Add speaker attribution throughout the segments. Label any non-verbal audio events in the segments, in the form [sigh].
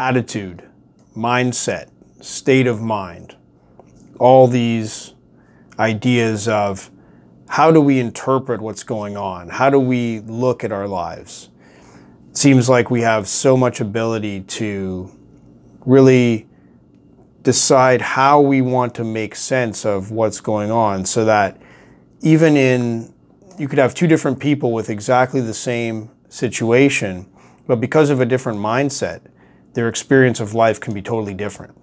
Speaker 1: attitude, mindset, state of mind, all these ideas of how do we interpret what's going on? How do we look at our lives? It seems like we have so much ability to really decide how we want to make sense of what's going on so that even in, you could have two different people with exactly the same situation, but because of a different mindset, their experience of life can be totally different.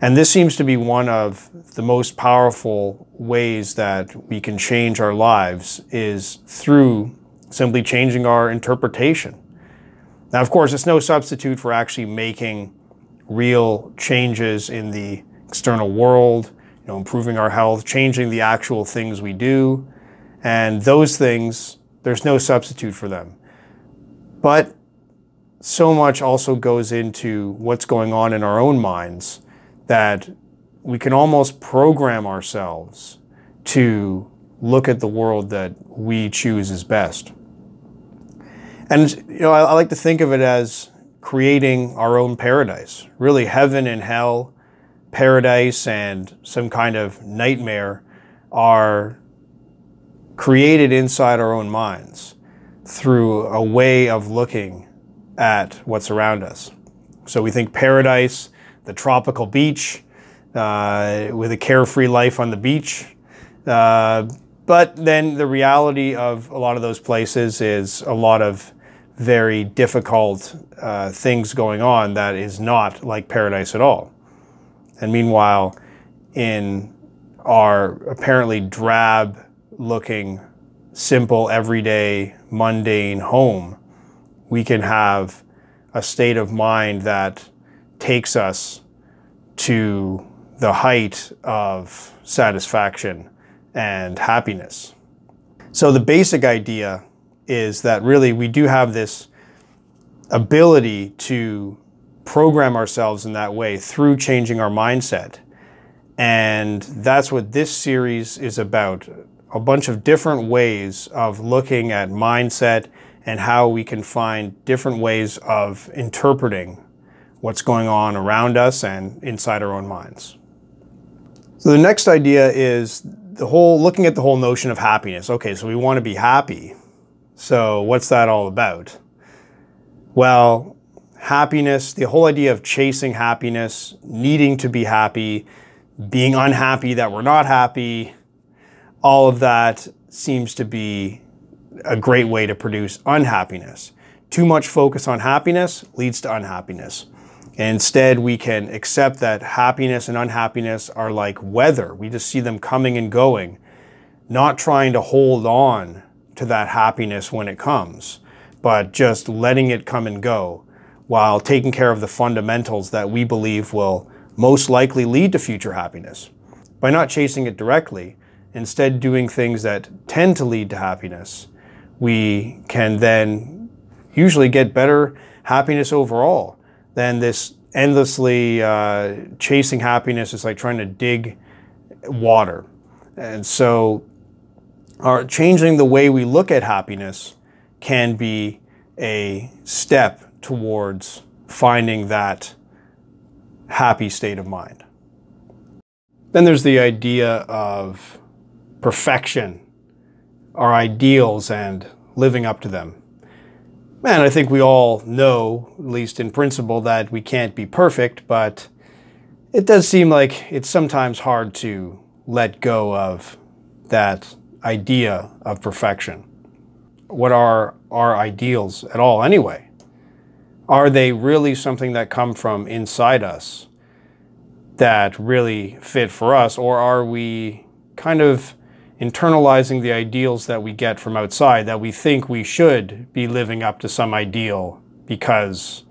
Speaker 1: And this seems to be one of the most powerful ways that we can change our lives is through simply changing our interpretation. Now, of course, it's no substitute for actually making real changes in the external world, you know, improving our health, changing the actual things we do. And those things, there's no substitute for them. But so much also goes into what's going on in our own minds that we can almost program ourselves to look at the world that we choose as best. And you know, I, I, like to think of it as creating our own paradise. Really, heaven and hell, paradise and some kind of nightmare are created inside our own minds through a way of looking at what's around us. So we think paradise, the tropical beach, uh, with a carefree life on the beach. Uh, but then the reality of a lot of those places is a lot of very difficult uh, things going on that is not like paradise at all. And meanwhile, in our apparently drab looking, simple, everyday, mundane home, we can have a state of mind that takes us to the height of satisfaction and happiness. So the basic idea is that really we do have this ability to program ourselves in that way through changing our mindset. And that's what this series is about. A bunch of different ways of looking at mindset and how we can find different ways of interpreting what's going on around us and inside our own minds. So the next idea is the whole looking at the whole notion of happiness. Okay, so we want to be happy. So what's that all about? Well, happiness, the whole idea of chasing happiness, needing to be happy, being unhappy that we're not happy, all of that seems to be a great way to produce unhappiness. Too much focus on happiness leads to unhappiness. Instead, we can accept that happiness and unhappiness are like weather. We just see them coming and going, not trying to hold on to that happiness when it comes, but just letting it come and go while taking care of the fundamentals that we believe will most likely lead to future happiness. By not chasing it directly, instead doing things that tend to lead to happiness, we can then usually get better happiness overall than this endlessly uh, chasing happiness is like trying to dig water. And so our changing the way we look at happiness can be a step towards finding that happy state of mind. Then there's the idea of perfection our ideals and living up to them. And I think we all know, at least in principle, that we can't be perfect, but it does seem like it's sometimes hard to let go of that idea of perfection. What are our ideals at all anyway? Are they really something that come from inside us that really fit for us, or are we kind of internalizing the ideals that we get from outside that we think we should be living up to some ideal because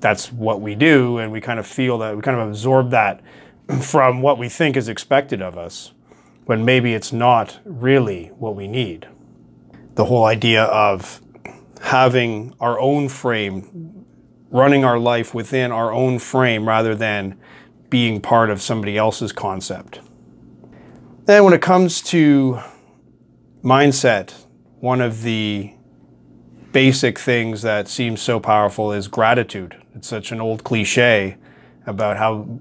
Speaker 1: that's what we do and we kind of feel that we kind of absorb that [clears throat] from what we think is expected of us when maybe it's not really what we need. The whole idea of having our own frame, running our life within our own frame rather than being part of somebody else's concept. Then when it comes to mindset, one of the basic things that seems so powerful is gratitude. It's such an old cliche about how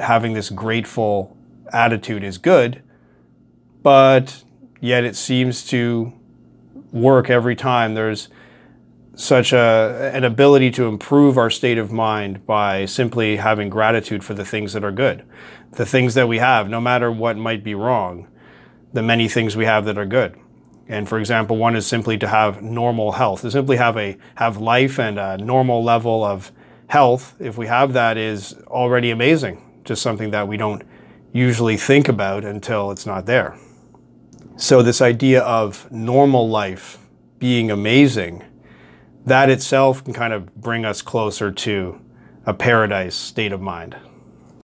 Speaker 1: having this grateful attitude is good, but yet it seems to work every time. There's such a, an ability to improve our state of mind by simply having gratitude for the things that are good, the things that we have, no matter what might be wrong, the many things we have that are good. And for example, one is simply to have normal health, to simply have a have life and a normal level of health. If we have that is already amazing, just something that we don't usually think about until it's not there. So this idea of normal life being amazing, that itself can kind of bring us closer to a paradise state of mind.